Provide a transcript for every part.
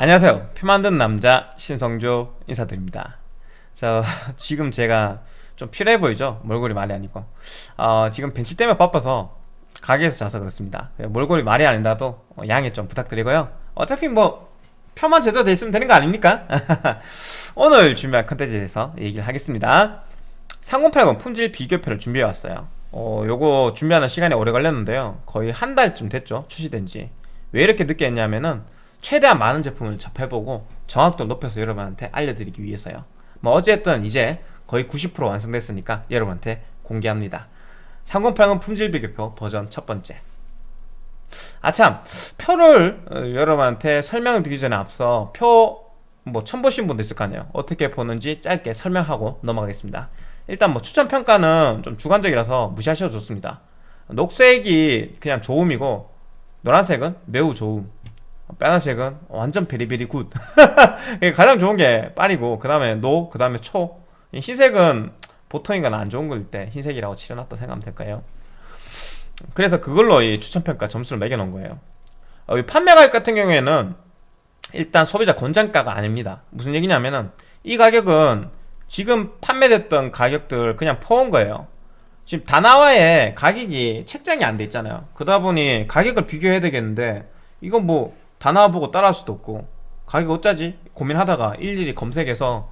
안녕하세요. 표 만든 남자 신성조 인사드립니다. 자 지금 제가 좀 필요해 보이죠? 몰골이 말이 아니고. 어, 지금 벤치 때문에 바빠서 가게에서 자서 그렇습니다. 몰골이 말이 아니라도 양해 좀 부탁드리고요. 어차피 뭐 표만 제대로 돼 있으면 되는 거 아닙니까? 오늘 준비한 컨텐츠에 대해서 얘기를 하겠습니다. 3080 품질 비교표를 준비해 왔어요. 어, 요거 준비하는 시간이 오래 걸렸는데요. 거의 한 달쯤 됐죠? 출시된 지왜 이렇게 늦게 했냐면은 최대한 많은 제품을 접해보고 정확도를 높여서 여러분한테 알려드리기 위해서요. 뭐 어쨌든 이제 거의 90% 완성됐으니까 여러분한테 공개합니다. 3080 품질 비교표 버전 첫 번째. 아참. 표를 어, 여러분한테 설명을 드리기 전에 앞서 표 뭐 처음 보신 분도 있을 거 아니에요. 어떻게 보는지 짧게 설명하고 넘어가겠습니다. 일단 뭐 추천 평가는 좀 주관적이라서 무시하셔도 좋습니다. 녹색이 그냥 좋음이고 노란색은 매우 좋음 빨간색은 완전 very very good. 가장 좋은 게 빨이고 그 다음에 노, 그 다음에 초. 흰색은 보통이거나 안 좋은 걸 때 흰색이라고 칠해놨다 생각하면 될까요? 그래서 그걸로 이 추천평가 점수를 매겨놓은 거예요. 어, 판매 가격 같은 경우에는 일단 소비자 권장가가 아닙니다. 무슨 얘기냐면은 이 가격은 지금 판매됐던 가격들 그냥 퍼온 거예요. 지금 다나와에 가격이 책정이 안 돼 있잖아요. 그러다 보니 가격을 비교해야 되겠는데 이건 뭐 다나와 보고 따라할 수도 없고. 가격 어쩌지? 고민하다가 일일이 검색해서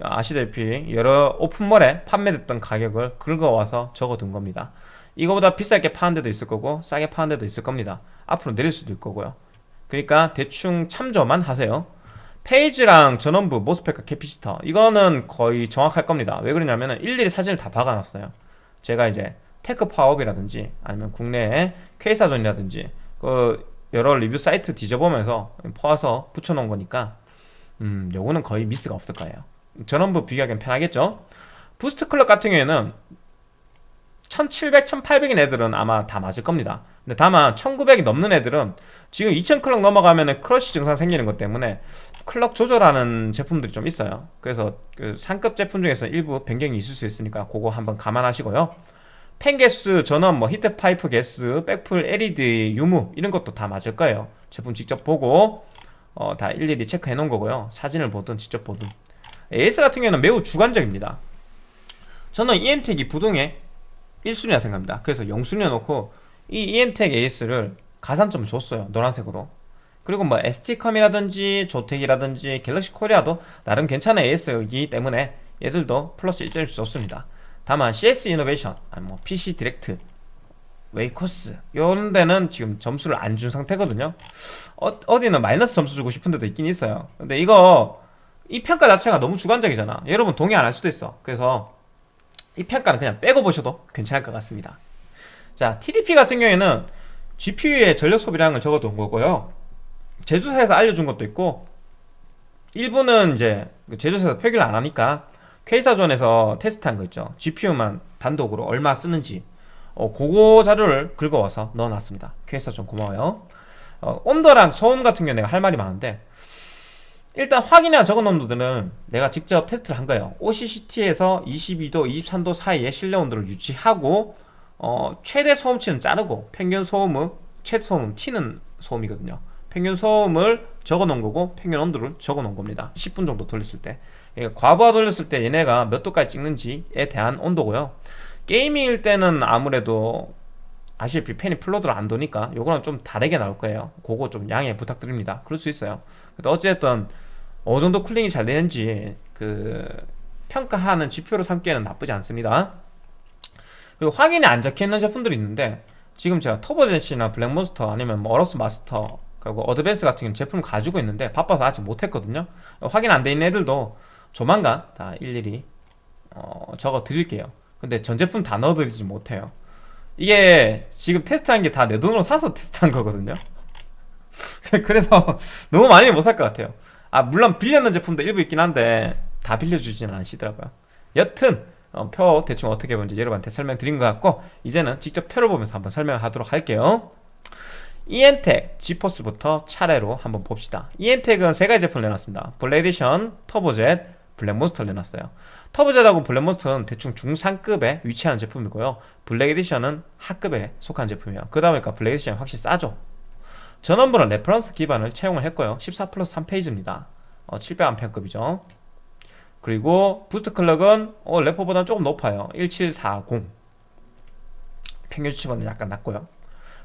아시다시피 여러 open mall에 판매됐던 가격을 긁어와서 적어둔 겁니다. 이거보다 비싸게 파는 데도 있을 거고 싸게 파는 데도 있을 겁니다. 앞으로 내릴 수도 있을 거고요. 그러니까 대충 참조만 하세요. phase랑 전원부, MOSFET과 capacitor. 이거는 거의 정확할 겁니다. 왜 그러냐면 일일이 사진을 다 박아놨어요. 제가 이제 TechPowerUp이라든지 아니면 국내에 Quasarzone이라든지 그 여러 리뷰 사이트 뒤져보면서 퍼와서 붙여놓은 거니까 음 요거는 거의 미스가 없을 거예요. 전원부 비교하기엔 편하겠죠? boost clock 같은 경우에는 1700, 1800인 애들은 아마 다 맞을 겁니다. 근데 다만 1900이 넘는 애들은 지금 2000 clock 넘어가면 crash 증상 생기는 것 때문에 clock 조절하는 제품들이 좀 있어요. 그래서 그 상급 제품 중에서 일부 변경이 있을 수 있으니까 그거 한번 감안하시고요 펜게스, 전원, 뭐 heat pipe 개수, 백플, LED, 유무 이런 것도 다 맞을 거예요. 제품 직접 보고 어, 다 일일이 체크해 놓은 거고요. 사진을 보든 직접 보든. AS 같은 경우는 매우 주관적입니다. 저는 EMTEK이 부동의 1순위라 생각합니다. 그래서 0순위에 놓고 이 EMTEK AS를 가산점을 줬어요. 노란색으로. 그리고 뭐 ST컴이라든지 조텍이라든지 갤럭시 코리아도 나름 괜찮은 AS이기 때문에 얘들도 플러스 1점을 줬습니다 다만 CS Innovation, 아니 뭐 PC Direct, Waycos 이런 데는 지금 점수를 안 준 상태거든요. 어디는 마이너스 점수 주고 싶은 데도 있긴 있어요. 근데 이거 이 평가 자체가 너무 주관적이잖아. 여러분 동의 안 할 수도 있어. 그래서 이 평가는 그냥 빼고 보셔도 괜찮을 것 같습니다. 자 TDP 같은 경우에는 GPU의 전력 소비량을 적어둔 거고요. 제조사에서 알려준 것도 있고 일부는 이제 제조사에서 표기를 안 하니까 K사전에서 테스트한 거 있죠. GPU만 단독으로 얼마 쓰는지. 어, 그거 자료를 긁어와서 넣어놨습니다. K사전 고마워요. 어, 온도랑 소음 같은 경우 내가 할 말이 많은데 일단 확인해 적은 온도들은 내가 직접 테스트를 한 거예요. OCCT에서 22도, 23도 사이에 실내 온도를 유지하고 어, 최대 소음치는 자르고 평균 소음은 최대 소음은 튀는 소음이거든요. 평균 소음을 적어 놓은 거고 평균 온도를 적어 놓은 겁니다. 10분 정도 돌렸을 때 과부하 돌렸을 때 얘네가 몇 도까지 찍는지에 대한 온도고요. gaming일 때는 아무래도 아시다시피 팬이 full load를 안 도니까 요거랑 좀 다르게 나올 거예요. 그거 좀 양해 부탁드립니다. 그럴 수 있어요. 근데 어쨌든 어느 정도 cooling이 잘 되는지 그 평가하는 지표로 삼기에는 나쁘지 않습니다. 그리고 확인이 안 적혀있는 제품들이 있는데 지금 제가 터보젠시나 블랙몬스터 아니면 뭐 어러스 마스터 그리고 어드밴스 같은 제품을 가지고 있는데 바빠서 아직 못했거든요. 확인 안 돼 있는 애들도 조만간 다 일일이 어, 적어 드릴게요. 근데 전 제품 다 넣어 드리지 못해요. 이게 지금 테스트한 게 다 내 돈으로 사서 테스트한 거거든요. 그래서 너무 많이 못 살 것 같아요. 아 물론 빌렸는 제품도 일부 있긴 한데 다 빌려주진 않으시더라고요. 여튼 어, 표 대충 어떻게 보는지 여러분한테 설명드린 것 같고 이제는 직접 표를 보면서 한번 설명하도록 할게요. EM텍, 지포스부터 차례로 한번 봅시다. EM텍은 세 가지 제품을 내놨습니다. 블랙 에디션, 터보젯, 블랙몬스터를 내놨어요. 터보젯하고 블랙몬스터는 대충 중상급에 위치하는 제품이고요. 블랙 에디션은 하급에 속한 제품이에요. 그러다 보니까 블랙 에디션이 확실히 싸죠. 전원부는 reference 기반을 채용을 했고요. 14 플러스 3 phase입니다. 어, 700A급이죠. 그리고 boost clock은 어, 레퍼보다 조금 높아요. 1740 평균 수치보다 약간 낮고요.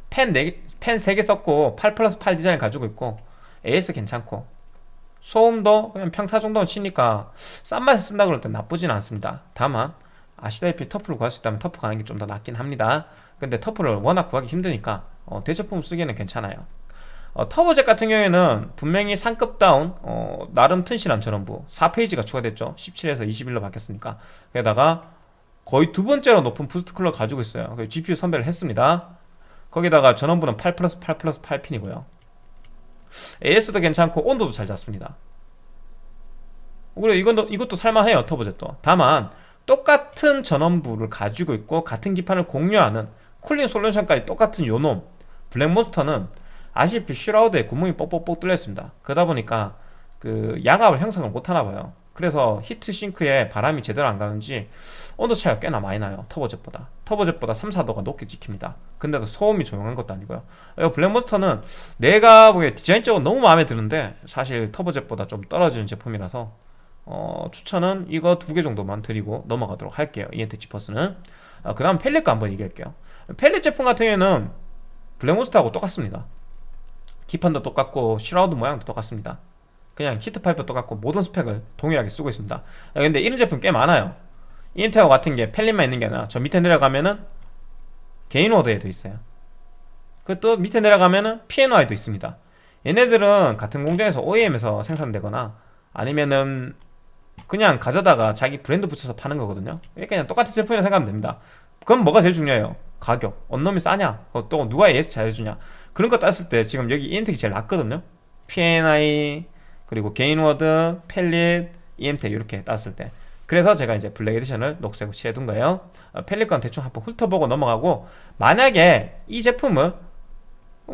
팬, 4개, 팬 3개 썼고 8 플러스 8 디자인을 가지고 있고 AS 괜찮고 소음도 그냥 평타 정도는 치니까 싼 맛에 쓴다 그럴 땐 나쁘진 않습니다. 다만 아시다시피 터프를 구할 수 있다면 터프 가는 게 좀 더 낫긴 합니다. 근데 터프를 워낙 구하기 힘드니까 어, 대체품 쓰기에는 괜찮아요. 어, 터보젯 같은 경우에는 분명히 상급 다운 어, 나름 튼실한 전원부 4 phase가 추가됐죠. 17에서 21로 바뀌었으니까. 게다가 거의 두 번째로 높은 boost clock 가지고 있어요. GPU 선별을 했습니다. 거기다가 전원부는 8 플러스 8 플러스 8핀이고요 AS도 괜찮고 온도도 잘 잡습니다. 그리고 이건 이것도 살만해요 터보젯도 다만 똑같은 전원부를 가지고 있고 같은 기판을 공유하는 cooling solution까지 똑같은 요놈 블랙몬스터는 아시다시피 shroud에 구멍이 뻑뻑뻑 뚫려 있습니다. 그러다 보니까 그 양압을 형성을 못하나 봐요 그래서 heat sink에 바람이 제대로 안 가는지 온도 차이가 꽤나 많이 나요 터보젯보다. 터보젯보다 3, 4도가 높게 찍힙니다. 근데도 소음이 조용한 것도 아니고요. 이 블랙몬스터는 내가 보기에 디자인적으로 너무 마음에 드는데 사실 터보젯보다 좀 떨어지는 제품이라서 어, 추천은 이거 두 개 정도만 드리고 넘어가도록 할게요 EM텍 지포스는. 아, 그 다음 팰릿 거 한번 얘기할게요. 팰릿 제품 같은 경우에는 블랙몬스터하고 똑같습니다. 기판도 똑같고 shroud 모양도 똑같습니다 그냥 heat pipe 똑같고 모든 스펙을 동일하게 쓰고 있습니다. 아, 근데 이런 제품 꽤 많아요. EM텍하고 같은 게 팰릿만 있는 게 아니라 저 밑에 내려가면은 게인워드에도 있어요. 그 또 밑에 내려가면은 PNY도 있습니다. 얘네들은 같은 공장에서 OEM에서 생산되거나 아니면은 그냥 가져다가 자기 브랜드 붙여서 파는 거거든요. 그냥 똑같은 제품이라 생각하면 됩니다. 그럼 뭐가 제일 중요해요? 가격. 언놈이 싸냐? 어, 또 누가 AS 잘해주냐? 그런 거 따졌을 때 지금 여기 EM텍이 제일 낫거든요? PNY 그리고 게인워드, 팰릿, EM텍 이렇게 따졌을 때. 그래서 제가 이제 블랙 에디션을 녹색으로 칠해둔 거예요. 어, 팰릿 건 대충 한번 훑어보고 넘어가고 만약에 이 제품을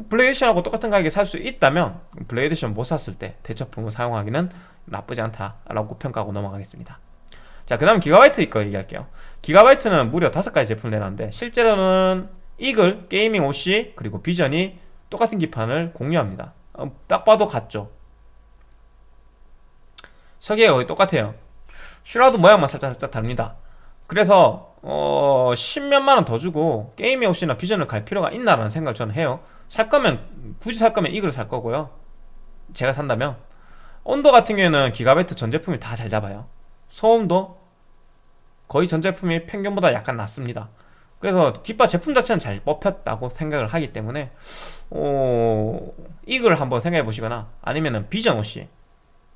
블랙 에디션하고 똑같은 가격에 살 수 있다면 블랙 에디션 못 샀을 때 대체품으로 사용하기는 나쁘지 않다라고 평가하고 넘어가겠습니다. 자 그 다음 기가바이트 이거 얘기할게요. 기가바이트는 무려 5가지 제품을 내놨는데 실제로는 이글, 게이밍 OC 그리고 비전이 똑같은 기판을 공유합니다. 어, 딱 봐도 같죠 설계가 거의 똑같아요. shroud 모양만 살짝 살짝 다릅니다. 그래서 어 10몇만원 더 주고 게이밍 OC나 비전을 갈 필요가 있나라는 생각을 저는 해요. 살 거면 굳이 살 거면 이걸 살 거고요. 제가 산다면. 온도 같은 경우에는 기가바이트 전 제품이 다 잘 잡아요. 소음도 거의 전 제품이 평균보다 약간 낮습니다. 그래서 뒷바 제품 자체는 잘 뽑혔다고 생각을 하기 때문에 어, 이걸 한번 생각해 보시거나 아니면은 비전 OC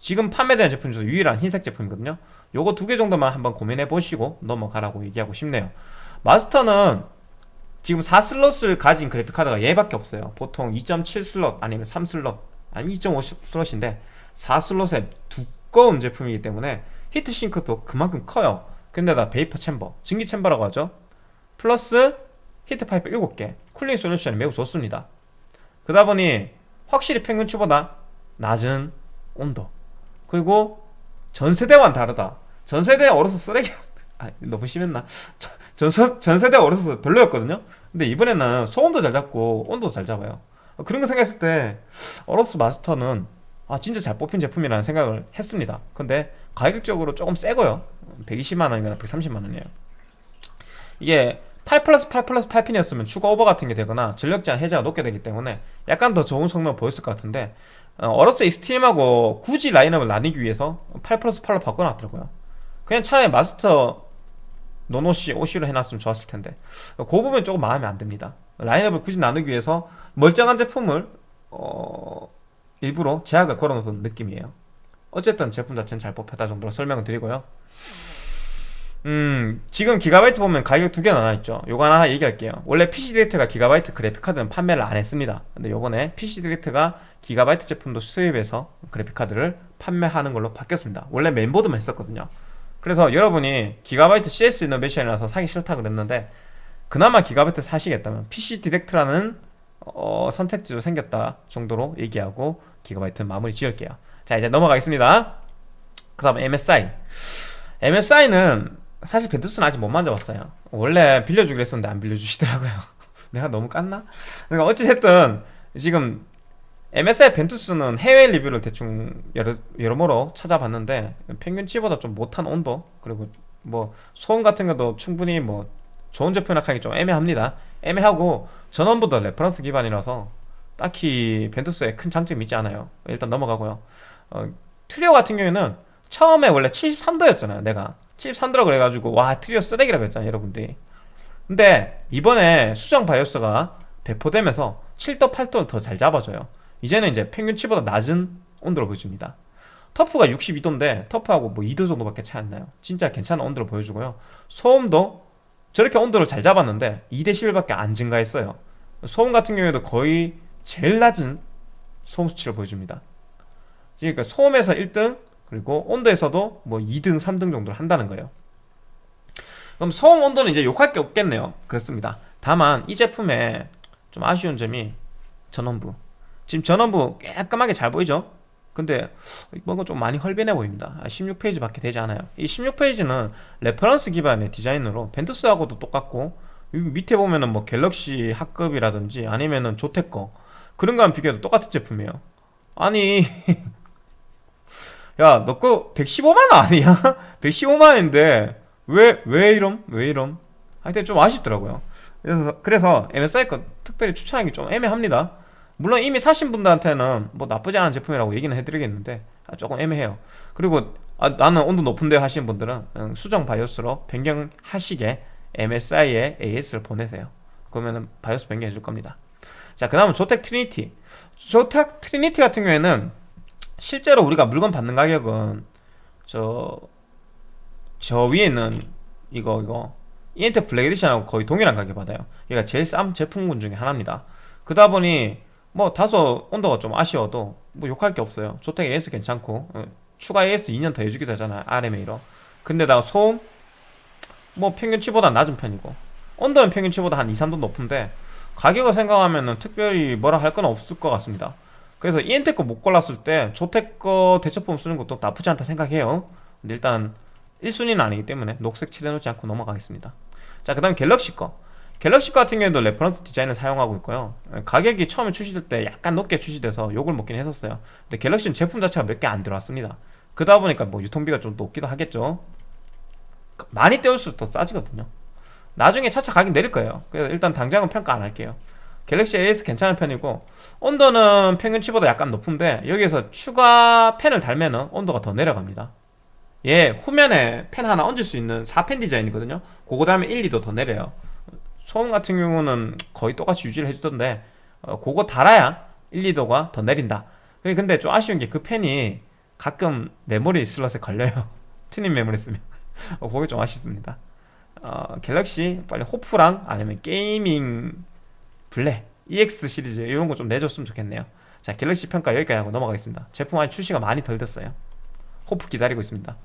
지금 판매되는 제품 중에서 유일한 흰색 제품이거든요. 요거 두 개 정도만 한번 고민해 보시고 넘어가라고 얘기하고 싶네요. 마스터는 지금 4슬롯을 가진 그래픽카드가 얘밖에 없어요. 보통 2.7 슬롯 아니면 3 슬롯 아니면 2.5 슬롯인데 4슬롯의 두꺼운 제품이기 때문에 heat sink도 그만큼 커요. 근데다 vapor chamber, 증기 챔버라고 하죠. 플러스 heat pipe 7개 cooling solution이 매우 좋습니다. 그러다 보니 확실히 평균치보다 낮은 온도 그리고 전세대와는 다르다. 전세대 어려서 쓰레기 아 너무 심했나? 전, 전세대 어려서 별로였거든요? 근데 이번에는 소음도 잘 잡고 온도도 잘 잡아요. 그런 거 생각했을 때 어로스 마스터는 아 진짜 잘 뽑힌 제품이라는 생각을 했습니다. 근데 가격적으로 조금 세고요. 120만원이나 130만원이에요. 이게 8 플러스 8 플러스 8핀이었으면 추가 오버 같은 게 되거나 전력 제한 해제가 높게 되기 때문에 약간 더 좋은 성능을 보였을 것 같은데 어, 어로스 익스트림하고 굳이 라인업을 나뉘기 위해서 8 플러스 8로 바꿔놨더라고요. 그냥 차라리 마스터 non-OC OC로 해놨으면 좋았을 텐데. 그 부분 조금 마음에 안 듭니다. 라인업을 굳이 나누기 위해서 멀쩡한 제품을 어... 일부러 제약을 걸어놓은 느낌이에요. 어쨌든 제품 자체는 잘 뽑혔다 정도로 설명을 드리고요 음 지금 기가바이트 보면 가격 두 개 나눠있죠. 요거 하나 얘기할게요. 원래 PC 디렉트가 기가바이트 그래픽카드는 판매를 안 했습니다. 근데 요번에 PC 디렉트가 기가바이트 제품도 수입해서 그래픽카드를 판매하는 걸로 바뀌었습니다. 원래 메인보드만 했었거든요. 그래서 여러분이 기가바이트 CS 이노베이션이라서 사기 싫다 그랬는데 그나마 기가바이트 사시겠다면 PC 디렉트라는 어, 선택지도 생겼다 정도로 얘기하고 기가바이트 마무리 지을게요. 자 이제 넘어가겠습니다. 그 다음 MSI MSI는 사실 벤투스는 아직 못 만져봤어요. 원래 빌려주기로 했었는데 안 빌려주시더라고요. 내가 너무 깠나? 그러니까 어찌됐든 지금 MSI 벤투스는 해외 리뷰를 대충 여러, 여러모로 찾아봤는데 평균치보다 좀 못한 온도 그리고 뭐 소음 같은 것도 충분히 뭐 좋은 제품이라 하기 좀 애매합니다. 애매하고 전원부도 reference 기반이라서 딱히 벤투스에 큰 장점이 있지 않아요. 일단 넘어가고요. 어, 트리오 같은 경우에는 처음에 원래 73도였잖아요 내가 73도라 그래가지고 와 트리오 쓰레기라고 했잖아요 여러분들이. 근데 이번에 수정 바이오스가 배포되면서 7도 8도를 더 잘 잡아줘요. 이제는 이제 평균치보다 낮은 온도를 보여줍니다. 터프가 62도인데 터프하고 뭐 2도 정도밖에 차이 안 나요. 진짜 괜찮은 온도를 보여주고요. 소음도 저렇게 온도를 잘 잡았는데 2대11밖에 안 증가했어요. 소음 같은 경우에도 거의 제일 낮은 소음 수치를 보여줍니다. 그러니까 소음에서 1등 그리고 온도에서도 뭐 2등 3등 정도를 한다는 거예요. 그럼 소음 온도는 이제 욕할 게 없겠네요. 그렇습니다. 다만 이 제품에 좀 아쉬운 점이 전원부. 지금 전원부 깔끔하게 잘 보이죠? 근데 뭔가 좀 많이 헐빈해 보입니다. 16 phase밖에 되지 않아요. 이 16 phase는 reference 기반의 디자인으로 벤투스하고도 똑같고 밑에 보면은 뭐 갤럭시 하급이라든지 아니면은 조텍 거 그런 거랑 비교해도 똑같은 제품이에요. 아니 야 너 거 115만원 아니야? 115만원인데 왜 왜 이럼? 왜 이럼? 하여튼 좀 아쉽더라고요 그래서 그래서 MSI 거 특별히 추천하기 좀 애매합니다 물론 이미 사신 분들한테는 뭐 나쁘지 않은 제품이라고 얘기는 해드리겠는데 아, 조금 애매해요 그리고 아, 나는 온도 높은데 하시는 분들은 수정 바이오스로 변경하시게 MSI에 AS를 보내세요 그러면 바이오스 변경해 줄 겁니다 자 그 다음은 조텍 트리니티 조텍 트리니티 같은 경우에는 실제로 우리가 물건 받는 가격은 저, 저 위에는 이거 이거 이엠텍 블랙 에디션하고 거의 동일한 가격 받아요. 얘가 제일 싼 제품군 중에 하나입니다. 그러다 보니 뭐 다소 온도가 좀 아쉬워도 뭐 욕할 게 없어요. 조텍 AS 괜찮고 어, 추가 AS 2년 더 해주기도 하잖아요 RMA로. 근데다가 소음? 뭐 평균치보다 낮은 편이고. 온도는 평균치보다 한 2, 3도 높은데 가격을 생각하면 특별히 뭐라 할 건 없을 것 같습니다 그래서 이엠텍 거 못 골랐을 때 조텍 거 대체품 쓰는 것도 나쁘지 않다 생각해요. 근데 일단 1순위는 아니기 때문에 녹색 칠해놓지 않고 넘어가겠습니다. 자 그 다음 갤럭시 거. 갤럭시 같은 경우에도 reference 디자인을 사용하고 있고요. 가격이 처음에 출시될 때 약간 높게 출시돼서 욕을 먹긴 했었어요. 근데 갤럭시는 제품 자체가 몇 개 안 들어왔습니다. 그러다 보니까 뭐 유통비가 좀 높기도 하겠죠. 많이 떼올수록 더 싸지거든요. 나중에 차차 가격 내릴 거예요. 그래서 일단 당장은 평가 안 할게요 갤럭시 AS 괜찮은 편이고 온도는 평균치보다 약간 높은데 여기에서 추가 팬을 달면은 온도가 더 내려갑니다. 예 후면에 팬 하나 얹을 수 있는 4팬 디자인이거든요. 그거 달면은 1, 2도 더 내려요. 소음 같은 경우는 거의 똑같이 유지를 해주던데 어, 그거 달아야 1, 2도가 더 내린다. 근데 좀 아쉬운 게 그 팬이 가끔 메모리 슬롯에 걸려요. 튜닝 메모리 쓰면. 어, 그게 좀 아쉽습니다. 어, 갤럭시 빨리 HOF랑 아니면 게이밍 블랙 EX 시리즈 이런 거 좀 내줬으면 좋겠네요. 자 갤럭시 평가 여기까지 하고 넘어가겠습니다. 제품 아직 출시가 많이 덜 됐어요. 호프 기다리고 있습니다.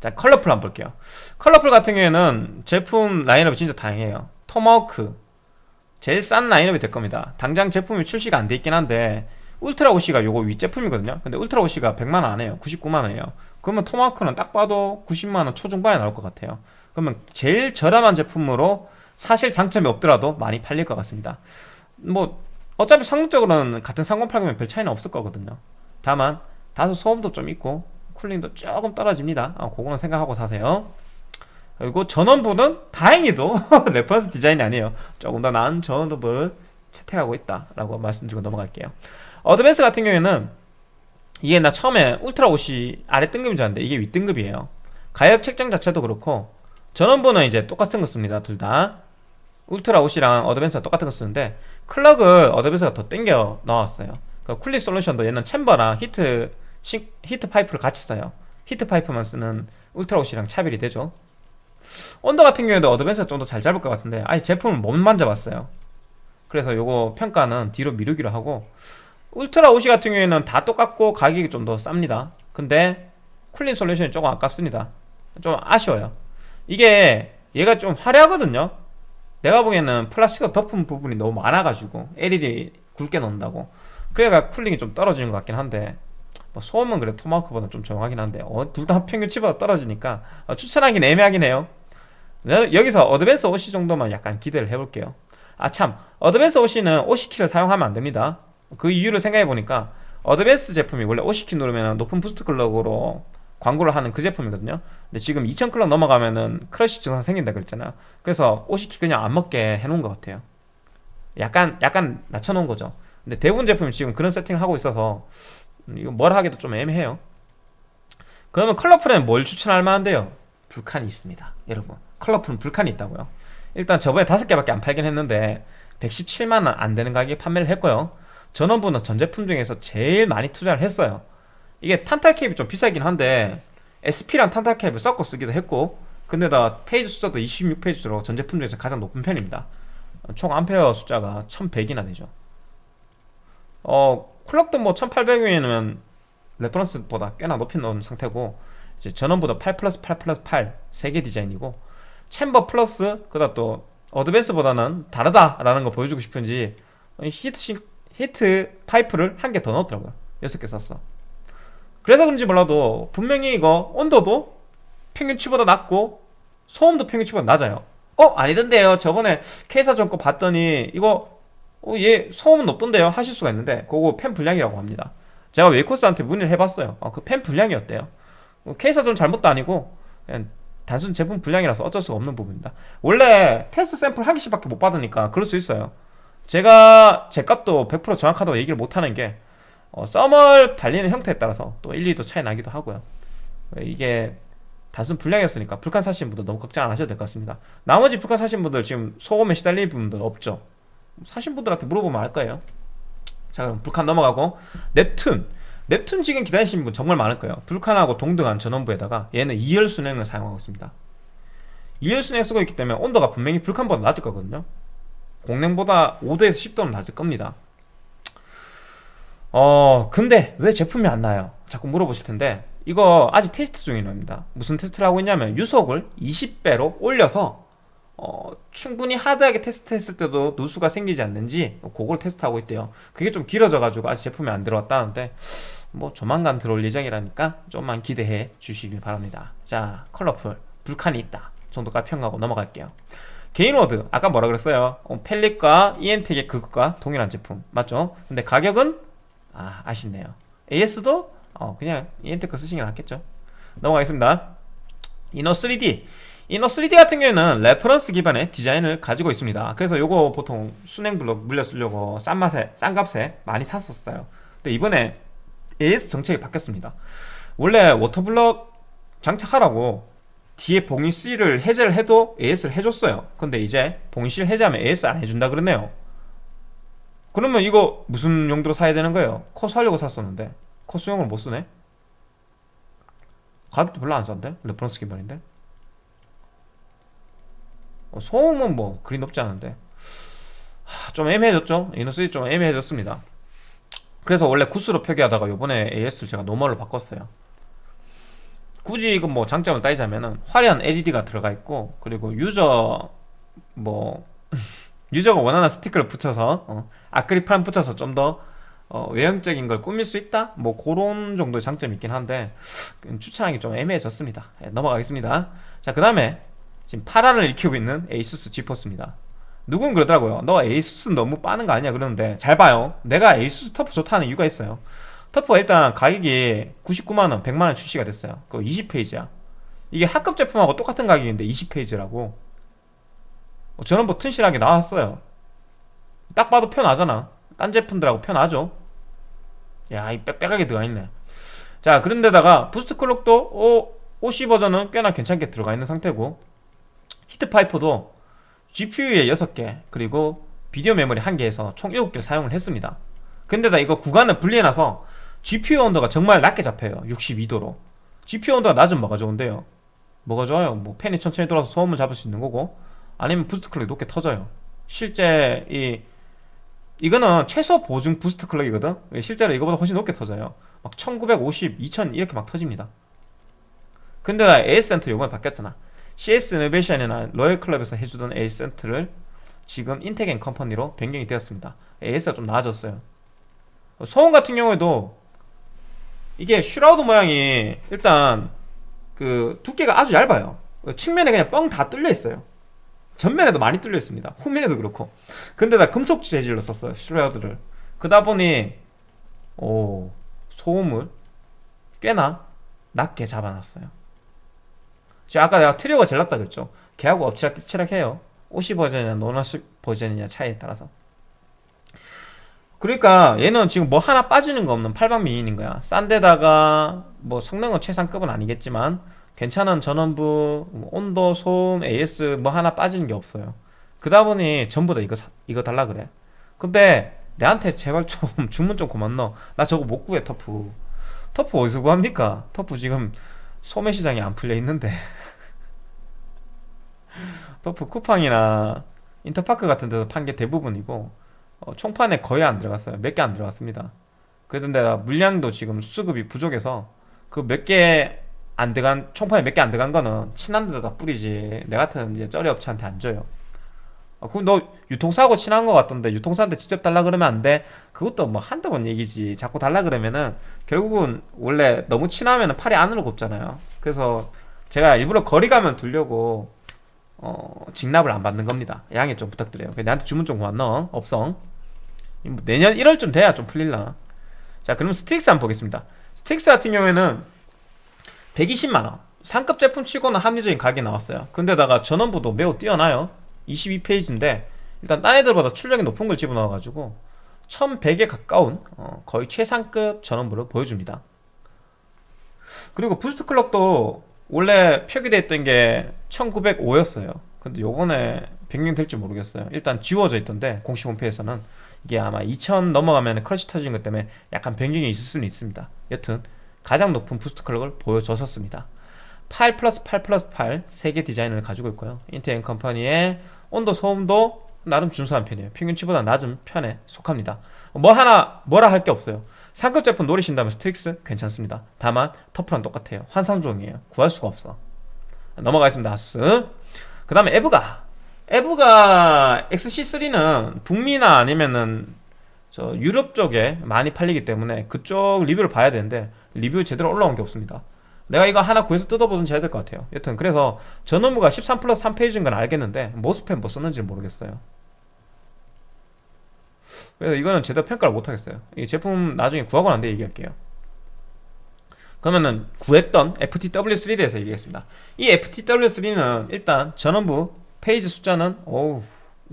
자 컬러풀 한번 볼게요. 컬러풀 같은 경우에는 제품 라인업이 진짜 다양해요. 토마호크 제일 싼 라인업이 될 겁니다. 당장 제품이 출시가 안 돼 있긴 한데 울트라 OC가 요거 윗제품이거든요. 근데 울트라 OC가 100만원 안 해요. 99만원이에요. 그러면 토마호크는 딱 봐도 90만원 초중반에 나올 것 같아요. 그러면 제일 저렴한 제품으로 사실 장점이 없더라도 많이 팔릴 것 같습니다. 뭐 어차피 상대적으로는 같은 3080이면 별 차이는 없을 거거든요. 다만 다소 소음도 좀 있고 cooling도 조금 떨어집니다. 아, 그거는 생각하고 사세요. 그리고 전원부는 다행히도 reference 디자인이 아니에요. 조금 더 나은 전원부를 채택하고 있다 라고 말씀드리고 넘어갈게요. 어드밴스 같은 경우에는 이게 나 처음에 울트라 OC가 아래 등급인 줄 알았는데 이게 윗등급이에요. 가격 책정 자체도 그렇고 전원부는 이제 똑같은 거 씁니다 둘 다 울트라 OC랑 어드밴스가 똑같은 거 쓰는데 clock을 어드밴스가 더 땡겨 넣었어요. 그 cooling solution도 얘는 chamber랑 heat 시, heat pipe를 같이 써요. heat pipe만 쓰는 울트라 OC랑 차별이 되죠. 온도 같은 경우에도 어드밴스가 좀 더 잘 잡을 것 같은데 아예 제품을 못 만져봤어요. 그래서 요거 평가는 뒤로 미루기로 하고 울트라 OC 같은 경우에는 다 똑같고 가격이 좀 더 쌉니다. 근데 cooling solution이 조금 아깝습니다. 좀 아쉬워요. 이게 얘가 좀 화려하거든요 내가 보기에는 플라스틱으로 덮은 부분이 너무 많아가지고 LED 굵게 넣는다고. 그래가 cooling이 좀 떨어지는 것 같긴 한데 뭐 소음은 그래 토마호크보다 좀 조용하긴 한데 어, 둘 다 평균치보다 떨어지니까 어, 추천하긴 애매하긴 해요. 여기서 어드밴스 OC 정도만 약간 기대를 해볼게요. 아 참. 어드밴스 OC는 OC키를 사용하면 안됩니다. 그 이유를 생각해보니까 어드밴스 제품이 원래 OC키 누르면 높은 boost clock으로 광고를 하는 그 제품이거든요. 근데 지금 2000 clock 넘어가면은 crash 증상 생긴다 그랬잖아요 그래서 OC키 그냥 안 먹게 해놓은 것 같아요. 약간 약간 낮춰놓은 거죠. 근데 대부분 제품이 지금 그런 세팅을 하고 있어서 음, 이거 뭘 하기도 좀 애매해요. 그러면 컬러풀에는 뭘 추천할 만한데요? 불칸이 있습니다 여러분. 컬러풀은 불칸이 있다고요. 일단 저번에 다섯 개밖에 안 팔긴 했는데 117만원 안 되는 가격에 판매를 했고요. 전원부는 전 제품 중에서 제일 많이 투자를 했어요 이게 탄탈 cap을 좀 비싸긴 한데 SP랑 탄탈 cap을 섞어 쓰기도 했고 근데다 phase 숫자도 26 phase로 전 제품 중에서 가장 높은 편입니다. 총 암페어 숫자가 1100이나 되죠. 어 clock도 뭐 1800이면 reference보다 꽤나 높이 넣은 상태고 이제 전원부다 8 플러스 8 플러스 8 세 개 디자인이고 chamber 플러스 그다 또 어드밴스보다는 다르다라는 거 보여주고 싶은지 heat 싱, heat pipe를 한 개 더 넣었더라고요. 6개 썼어 그래서 그런지 몰라도 분명히 이거 온도도 평균치보다 낮고 소음도 평균치보다 낮아요. 어? 아니던데요. 저번에 K사전 거 봤더니 이거 어, 얘 소음은 높던데요. 하실 수가 있는데 그거 팬 불량이라고 합니다. 제가 웨이코스한테 문의를 해봤어요. 어, 그팬 불량이었대요. 어, K사전 잘못도 아니고 그냥 단순 제품 불량이라서 어쩔 수가 없는 부분입니다. 원래 테스트 샘플 한 개씩밖에 못 받으니까 그럴 수 있어요. 제가 제 값도 100% 정확하다고 얘기를 못하는 게 어, 썸을 달리는 형태에 따라서 또 1, 2도 차이 나기도 하고요. 이게 단순 불량이었으니까 불칸 사신 분들 너무 걱정 안 하셔도 될 것 같습니다. 나머지 불칸 사신 분들 지금 소음에 시달리는 분들 없죠? 사신 분들한테 물어보면 알 거예요. 자 그럼 불칸 넘어가고. 넵튠 넵튠 지금 기다리시는 분 정말 많을 거예요. 불칸하고 동등한 전원부에다가 얘는 2열 수냉을 사용하고 있습니다. 2열 수냉 쓰고 있기 때문에 온도가 분명히 불칸보다 낮을 거거든요. 공랭보다 5도에서 10도는 낮을 겁니다 어 근데 왜 제품이 안 나요? 자꾸 물어보실 텐데 이거 아직 테스트 중입니다. 무슨 테스트를 하고 있냐면 유속을 20배로 올려서 어, 충분히 하드하게 테스트했을 때도 누수가 생기지 않는지 그걸 테스트하고 있대요. 그게 좀 길어져 가지고 아직 제품이 안 들어왔다는데 뭐 조만간 들어올 예정이라니까 좀만 기대해 주시길 바랍니다. 자 컬러풀. 불칸이 있다. 정도까지 평가하고 넘어갈게요. 개인워드. 아까 뭐라 그랬어요? 어, 펠릿과 EM텍의 그것과 동일한 제품. 맞죠? 근데 가격은 아 아쉽네요. AS도 어, 그냥 거 쓰시는 게 낫겠죠. 넘어가겠습니다. 이노3D 이노3D 같은 경우에는 reference 기반의 디자인을 가지고 있습니다. 그래서 요거 보통 수냉 블록 물려 쓰려고 싼 맛에 싼 값에 많이 샀었어요. 근데 이번에 AS 정책이 바뀌었습니다. 원래 water block 장착하라고 뒤에 봉인씰을 해제를 해도 AS를 해줬어요. 근데 이제 봉인씰 해제하면 AS 안 해준다 그러네요 그러면 이거 무슨 용도로 사야 되는 거예요? 커수 하려고 샀었는데 커수용을 못 쓰네 가격도 별로 안 싼데? reference 기반인데 어, 소음은 뭐 그리 높지 않은데 하, 좀 애매해졌죠? 이너스이 좀 애매해졌습니다 그래서 원래 good으로 표기하다가 요번에 AS를 제가 normal로 바꿨어요 굳이 이건 뭐 장점을 따지자면은 화려한 LED가 들어가 있고 그리고 user 뭐 user가 원하는 스티커를 붙여서 어, 아크릴판 붙여서 좀더 어, 외형적인 걸 꾸밀 수 있다? 뭐 그런 정도의 장점이 있긴 한데 추천하기 좀 애매해졌습니다. 네, 넘어가겠습니다. 자그 다음에 지금 파란을 일으키고 있는 에이수스 지포스입니다. 누군 그러더라고요 너 에이수스 너무 빠는 거 아니야 그러는데 잘 봐요. 내가 에이수스 터프 좋다는 이유가 있어요. 터프가 일단 가격이 99만원 100만원 출시가 됐어요. 그거 20 phase야. 이게 하급 제품하고 똑같은 가격인데 20 phase라고 저는 뭐 튼실하게 나왔어요. 딱 봐도 편하잖아. 딴 제품들하고 편하죠. 야이 빽빽하게 들어가 있네. 자 그런데다가 boost clock도 오, OC 버전은 꽤나 괜찮게 들어가 있는 상태고 히트파이프도 GPU에 6개 그리고 비디오 메모리 1개에서 총 7개를 사용을 했습니다. 근데다 이거 구간을 분리해놔서 GPU 온도가 정말 낮게 잡혀요. 62도로. GPU 온도가 낮으면 뭐가 좋은데요? 뭐가 좋아요? 뭐 팬이 천천히 돌아서 소음을 잡을 수 있는 거고 아니면 boost clock이 높게 터져요. 실제 이 이거는 최소 보증 boost clock이거든? 실제로 이거보다 훨씬 높게 터져요. 막 1950, 2000 이렇게 막 터집니다. 근데다 AS센터 요번에 바뀌었잖아. CS 이노베이션이나 로열 클럽에서 해주던 AS센터를 지금 인텍앤컴퍼니로 변경이 되었습니다. AS가 좀 나아졌어요. 소음 같은 경우에도 이게 shroud 모양이 일단 그 두께가 아주 얇아요. 측면에 그냥 뻥 다 뚫려 있어요 전면에도 많이 뚫려 있습니다. 후면에도 그렇고. 근데다 금속 재질로 썼어요 shroud를 그러다 보니 오 소음을 꽤나 낮게 잡아놨어요. 지금 아까 내가 트리오가 제일 낮다 그랬죠? 걔하고 엎치락 뒤치락해요. 50 버전이냐 노너스 버전이냐 차이에 따라서. 그러니까 얘는 지금 뭐 하나 빠지는 거 없는 8방 미인인 거야. 싼 데다가 뭐 성능은 최상급은 아니겠지만 괜찮은 전원부 뭐 온도 소음 AS 뭐 하나 빠지는 게 없어요. 그다 보니 전부 다 이거 사- 이거 달라 그래. 근데 내한테 제발 좀 주문 좀 그만 넣어. 나 저거 못 구해 터프. 터프 어디서 구합니까? 터프 지금 소매 시장이 안 풀려 있는데. 터프 쿠팡이나 인터파크 같은 데서 판 게 대부분이고 어, 총판에 거의 안 들어갔어요. 몇 개 안 들어갔습니다. 그런데 물량도 지금 수급이 부족해서 그 몇 개 안 들어간 총판에 몇 개 안 들어간 거는 친한 데다 뿌리지. 내 같은 이제 쩌리 업체한테 안 줘요. 아, 그럼 너 유통사하고 친한 거 같던데 유통사한테 직접 달라 그러면 안 돼? 그것도 뭐 한두 번 얘기지. 자꾸 달라 그러면은 결국은 원래 너무 친하면 팔이 안으로 굽잖아요. 그래서 제가 일부러 거리 가면 두려고 어, 직납을 안 받는 겁니다. 양해 좀 부탁드려요. 나한테 주문 좀 그만 넣어 업성. 이뭐 내년 1월쯤 돼야 좀 풀릴라나 자 그럼 스트릭스 한번 보겠습니다. 스트릭스 같은 경우에는 120만원. 상급 제품 치고는 합리적인 가격이 나왔어요. 근데다가 전원부도 매우 뛰어나요. 22 phase인데 일단 딴 애들보다 출력이 높은 걸 집어넣어가지고 1100에 가까운 어, 거의 최상급 전원부를 보여줍니다. 그리고 boost clock도 원래 표기되어 있던 게 1905였어요. 근데 요번에 변경될지 모르겠어요. 일단 지워져 있던데 공식 홈페이지에서는 이게 아마 2000 넘어가면 crash 터진 것 때문에 약간 변경이 있을 수는 있습니다. 여튼 가장 높은 boost clock을 보여줬었습니다. 8 플러스 8 플러스 8 세 개 디자인을 가지고 있고요. 인텍앤컴퍼니에 온도 소음도 나름 준수한 편이에요. 평균치보다 낮은 편에 속합니다. 뭐 하나 뭐라 할 게 없어요. 상급 제품 노리신다면 스트릭스 괜찮습니다. 다만 터프랑 똑같아요. 환상종이에요. 구할 수가 없어. 넘어가겠습니다. 아수스 그 다음에 에브가. 에브가 XC3는 북미나 아니면은 저 유럽 쪽에 많이 팔리기 때문에 그쪽 리뷰를 봐야 되는데 리뷰 제대로 올라온 게 없습니다. 내가 이거 하나 구해서 뜯어보든지 해야 될 것 같아요. 여튼 그래서 전원부가 13 플러스 3 phase인 건 알겠는데 MOSFET 뭐 썼는지 모르겠어요. 그래서 이거는 제대로 평가를 못하겠어요. 이 제품 나중에 구하고 난 뒤에 얘기할게요. 그러면은 구했던 FTW3 대해서 얘기하겠습니다. 이 FTW3는 일단 전원부 phase 숫자는 어우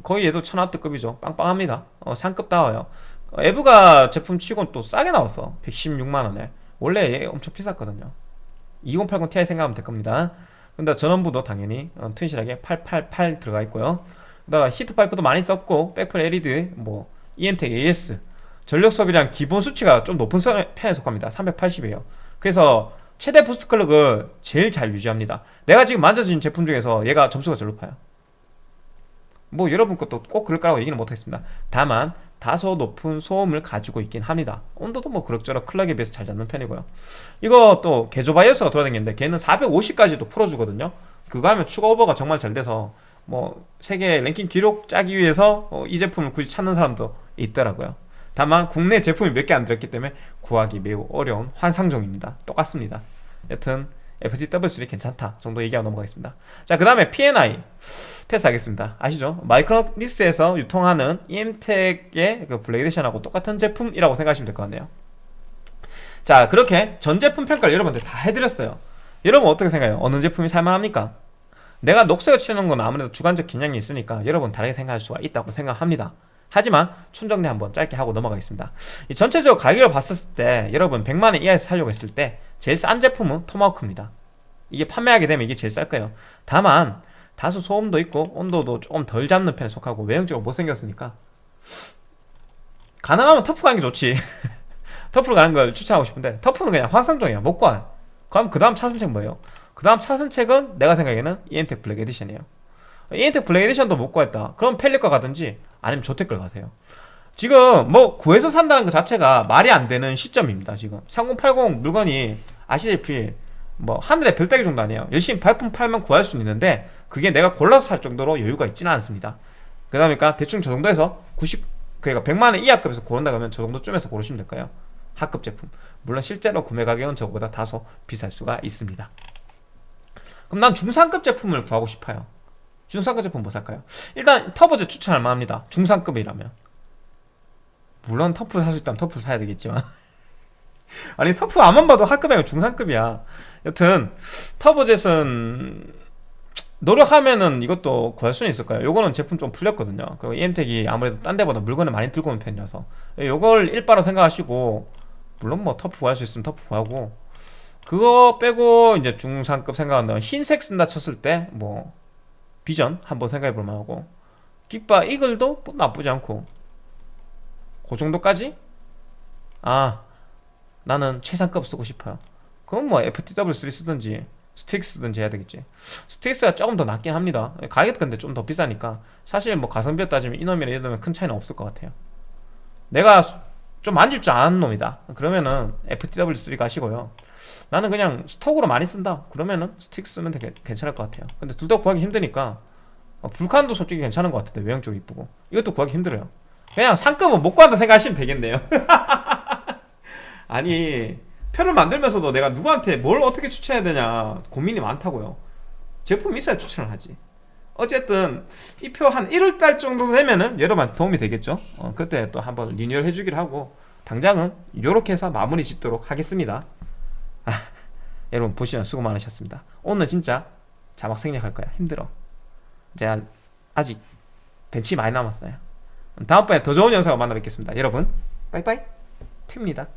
거의 얘도 1000W급이죠. 빵빵합니다. 어, 상급 다워요. 어, 에브가 제품 치곤 또 싸게 나왔어. 116만원에 원래 얘 엄청 비쌌거든요. 2080 Ti 생각하면 될 겁니다. 근데 전원부도 당연히 어, 튼실하게 888 들어가 있고요. 그다음 히트 파이프도 많이 썼고 백플 LED 뭐 EMTEC AS 전력 소비량 기본 수치가 좀 높은 선- 편에 속합니다. 380이에요. 그래서 최대 boost clock을 제일 잘 유지합니다. 내가 지금 만져본 제품 중에서 얘가 점수가 제일 높아요. 뭐 여러분 것도 꼭 그럴 거라고 얘기는 못하겠습니다. 다만 다소 높은 소음을 가지고 있긴 합니다. 온도도 뭐 그럭저럭 clock에 비해서 잘 잡는 편이고요. 이거 또 개조 BIOS가 돌아다니는데 걔는 450까지도 풀어주거든요. 그거 하면 추가 오버가 정말 잘 돼서 뭐 세계 랭킹 기록 짜기 위해서 어, 이 제품을 굳이 찾는 사람도 있더라고요. 다만 국내 제품이 몇 개 안 들었기 때문에 구하기 매우 어려운 환상종입니다. 똑같습니다. 여튼 FTW3 괜찮다 정도 얘기하고 넘어가겠습니다. 자 그 다음에 P&I 패스하겠습니다. 아시죠? 마이크로닉스에서 유통하는 EM텍의 그 블레이드션하고 똑같은 제품이라고 생각하시면 될 것 같네요. 자 그렇게 전 제품 평가를 여러분들 다 해드렸어요. 여러분 어떻게 생각해요? 어느 제품이 살만합니까? 내가 녹색을 치는 건 아무래도 주관적 경향이 있으니까 여러분 다르게 생각할 수가 있다고 생각합니다. 하지만 총정리 한번 짧게 하고 넘어가겠습니다. 이 전체적으로 가격을 봤을 때 여러분 100만원 이하에서 사려고 했을 때 제일 싼 제품은 Tomahawk입니다. 이게 판매하게 되면 이게 제일 쌀 거예요. 다만 다소 소음도 있고 온도도 조금 덜 잡는 편에 속하고 외형적으로 못생겼으니까. 가능하면 TUF 가는 게 좋지. TUF로 가는 걸 추천하고 싶은데 TUF는 그냥 환상종이야. 못 가. 그럼 그 다음 차선책 뭐예요? 그 다음 차선책은 내가 생각에는 EMTEC Black Edition이에요. EMTEC Black Edition도 못 구했다. 그럼 Palit 가든지 아니면 ZOTAC 걸 가세요. 지금 뭐 구해서 산다는 것 자체가 말이 안 되는 시점입니다 지금. 3080 물건이 아시다시피 뭐 하늘의 별따기 정도 아니에요. 열심히 발품 팔면 구할 수는 있는데 그게 내가 골라서 살 정도로 여유가 있지는 않습니다. 그러니까 대충 저 정도에서 90 그러니까 100만원 이하급에서 고른다 그러면 저 정도쯤에서 고르시면 될까요. 하급 제품. 물론 실제로 구매 가격은 저거보다 다소 비쌀 수가 있습니다. 그럼 난 중상급 제품을 구하고 싶어요. 중상급 제품 뭐 살까요? 일단 터보제 추천할 만합니다. 중상급이라면. 물론 터프 살 수 있다면 터프 사야 되겠지만 아니 터프 안만 봐도 하급이 아니고 중상급이야. 여튼 터보젯은 노력하면은 이것도 구할 수는 있을 거예요. 요거는 제품 좀 풀렸거든요. 그 EM텍이 아무래도 딴 데보다 물건을 많이 들고 오는 편이라서. 요걸 일바로 생각하시고 물론 뭐 터프 구할 수 있으면 터프 구하고. 그거 빼고 이제 중상급 생각한다면 흰색 쓴다 쳤을 때 뭐 비전 한번 생각해 볼 만하고. 기가바 EAGLE도 뭐 나쁘지 않고. 그 정도까지? 아 나는 최상급 쓰고 싶어요. 그럼 뭐 FTW3 쓰든지 STRIX 쓰든지 해야 되겠지. STRIX가 조금 더 낫긴 합니다. 가격 근데 좀 더 비싸니까. 사실 뭐 가성비 따지면 이놈이나 이놈이나 큰 차이는 없을 것 같아요. 내가 수- 좀 만질 줄 아는 놈이다. 그러면은 FTW3 가시고요. 나는 그냥 스톡으로 많이 쓴다. 그러면은 스틱 쓰면 되게 괜찮을 것 같아요. 근데 둘 다 구하기 힘드니까 어, 불칸도 솔직히 괜찮은 것 같은데 외형 쪽 이쁘고. 이것도 구하기 힘들어요. 그냥 상급은 못 구한다 생각하시면 되겠네요 아니 표를 만들면서도 내가 누구한테 뭘 어떻게 추천해야 되냐 고민이 많다고요. 제품이 있어야 추천을 하지. 어쨌든 이 표 한 1월달 정도 되면은 여러분한테 도움이 되겠죠? 어, 그때 또 한번 리뉴얼 해주기로 하고 당장은 이렇게 해서 마무리 짓도록 하겠습니다. 아, 여러분 보시면 수고 많으셨습니다. 오늘 진짜 자막 생략할 거야. 힘들어. 제가 아직 벤치 많이 남았어요. 다음번에 더 좋은 영상으로 만나 뵙겠습니다. 여러분 빠이빠이. 튑니다